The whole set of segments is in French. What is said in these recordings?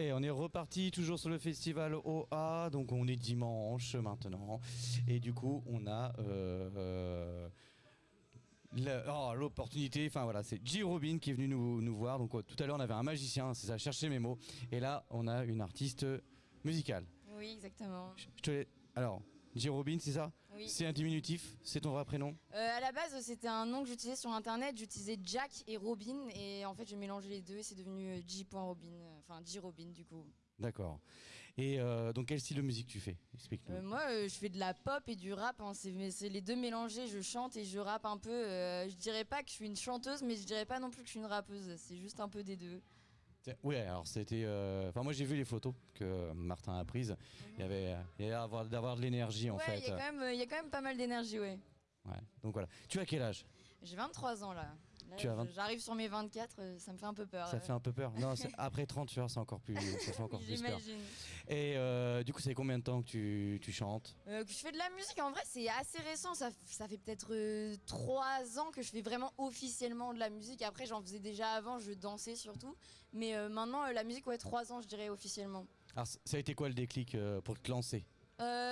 Et on est reparti toujours sur le festival OA, donc on est dimanche maintenant. Et du coup, on a euh, euh, oh, l'opportunité, enfin voilà, c'est J. Robin qui est venu nous, nous voir. Donc euh, tout à l'heure, on avait un magicien, c'est ça, chercher mes mots. Et là, on a une artiste musicale. Oui, exactement. Je je te Alors, J. Robin, c'est ça Oui. C'est un diminutif C'est ton vrai prénom Euh, à la base, c'était un nom que j'utilisais sur internet. J'utilisais Jack et Robin. Et en fait, j'ai mélangé les deux et c'est devenu euh, J.Robin. euh, Enfin, J. Robin, du coup. D'accord. Et euh, donc, quel style de musique tu fais? Explique-nous. Euh, moi, euh, je fais de la pop et du rap. hein. C'est les deux mélangés. Je chante et je rappe un peu. Je dirais pas que je suis une chanteuse, mais je dirais pas non plus que je suis une rappeuse. C'est juste un peu des deux. Ouais, alors c'était. euh, Enfin, moi j'ai vu les photos que Martin a prises. Il y avait, il y avait avoir- d'avoir de l'énergie en ouais, fait. il y, a quand même, il y a quand même pas mal d'énergie, ouais. Ouais. Donc voilà. Tu as quel âge? J'ai 23 ans là. Là, Tu as 20 J'arrive sur mes 24, euh, ça me fait un peu peur. Ça euh. fait un peu peur. Non, après 30, tu vois, c'est encore plus, ça fait encore plus peur. Et euh, du coup, c'est combien de temps que tu, tu chantes? Euh, que je fais de la musique, en vrai, c'est assez récent. Ça, ça fait peut-être 3 ans que je fais vraiment officiellement de la musique. Après, j'en faisais déjà avant, je dansais surtout. Mais maintenant, la musique, ouais, 3 ans, je dirais officiellement. Alors, ça a été quoi le déclic pour te lancer?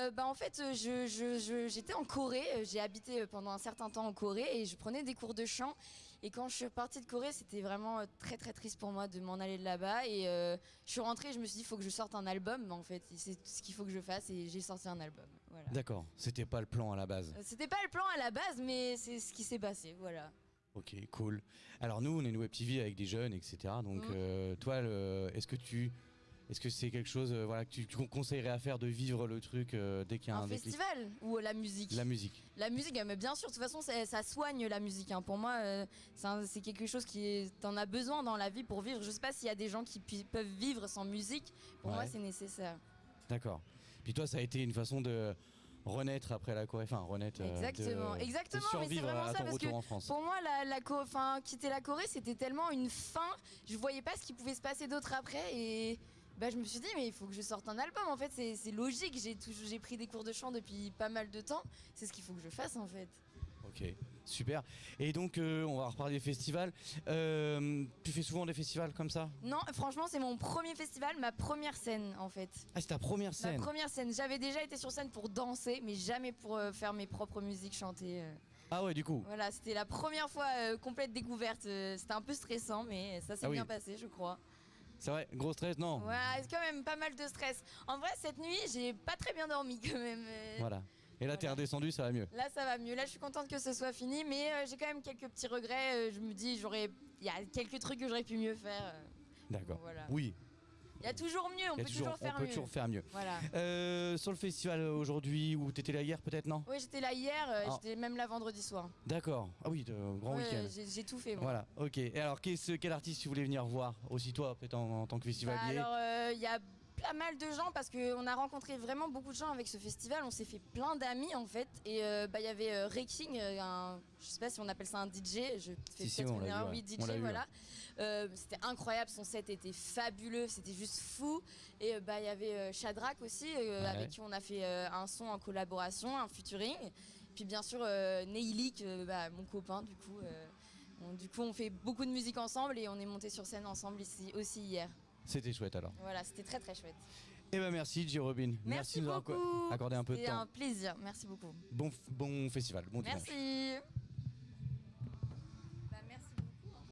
Euh, bah en fait euh, je, je- je- j'étais en Corée, euh, j'ai habité pendant un certain temps en Corée et je prenais des cours de chant et quand je suis partie de Corée c'était vraiment très très triste pour moi de m'en aller de là-bas et euh, je suis rentrée je me suis dit il faut que je sorte un album en fait c'est ce qu'il faut que je fasse et j'ai sorti un album voilà. D'accord. C'était pas le plan à la base. C'était pas le plan à la base mais c'est ce qui s'est passé voilà. Ok, cool. Alors nous, on est une web TV avec des jeunes, etc. Donc Mhm. euh, toi, est-ce que tu, est-ce que c'est quelque chose, euh, voilà, que tu, tu conseillerais à faire de vivre le truc euh, dès qu'il y a un, un déclic festival ou euh, la musique La musique. La musique, euh, mais bien sûr, de toute façon, ça, soigne la musique. hein. Pour moi, c'est quelque chose qui. T'en as besoin dans la vie pour vivre. Je sais pas s'il y a des gens qui peuvent vivre sans musique. Pour Ouais. moi, c'est nécessaire. D'accord. Puis toi, ça a été une façon de renaître après la Corée, enfin renaître. euh, Exactement, de- exactement, de mais c'est survivre vraiment à ça, parce retour que en France. Pour moi, la, la enfin, quitter la Corée, c'était tellement une fin. Je voyais pas ce qui pouvait se passer d'autre après. Et bah, je me suis dit, mais il faut que je sorte un album. En fait, c'est logique. J'ai pris des cours de chant depuis pas mal de temps. C'est ce qu'il faut que je fasse, en fait. Ok, super. Et donc, euh, on va reparler des festivals. Euh, tu fais souvent des festivals comme ça? Non, franchement, c'est mon premier festival, ma première scène, en fait. Ah, c'est ta première scène? Ma première scène. J'avais déjà été sur scène pour danser, mais jamais pour euh, faire mes propres musiques, chanter. Ah ouais, du coup. Voilà, c'était la première fois complète découverte. c'était un peu stressant, mais ça s'est Ah oui. bien passé, je crois. C'est vrai, gros stress, non Ouais, c'est quand même pas mal de stress. En vrai, cette nuit, j'ai pas très bien dormi quand même. euh. Voilà. Et là, t'es redescendu, ça va mieux. Là, ça va mieux. Là, je suis contente que ce soit fini, mais euh, j'ai quand même quelques petits regrets. Euh, je me dis, j'aurais, il y a quelques trucs que j'aurais pu mieux faire. euh. D'accord. Voilà. Oui, Il y a toujours mieux. On peut toujours, faire on peut mieux. toujours faire mieux. Voilà. Euh, sur le festival aujourd'hui, où t'étais là hier, peut-être, non? Oui, j'étais là hier. euh, Ah. J'étais même là vendredi soir. D'accord. Ah oui, de- grand Ouais, week-end. j'ai, tout fait. moi. Voilà, ok. Et alors, quel artiste tu voulais venir voir Aussi toi, peut-être en, en tant que Bah, festivalier alors, euh, il y a pas mal de gens parce qu'on a rencontré vraiment beaucoup de gens avec ce festival. On s'est fait plein d'amis en fait. Et euh, bah, il y avait euh, Reking, euh, un, je sais pas si on appelle ça un DJ. Je fais Si, si, on une erreur. ouais. Oui, DJ, voilà. Euh, c'était incroyable. Son set était fabuleux. C'était juste fou. Et euh, bah, il y avait euh, Shadrach aussi, euh, Ouais. avec qui on a fait euh, un son en collaboration, un featuring. Puis bien sûr, euh, Neilik, euh, bah, mon copain, du coup. euh, on- du coup, on fait beaucoup de musique ensemble et on est monté sur scène ensemble ici aussi hier. C'était chouette alors. Voilà, c'était très très chouette. Eh ben merci, J. Robin. Merci, de nous avoir beaucoup. accordé un peu de C'était temps. un plaisir. Merci beaucoup. Bon, bon festival, bon dimanche. Merci.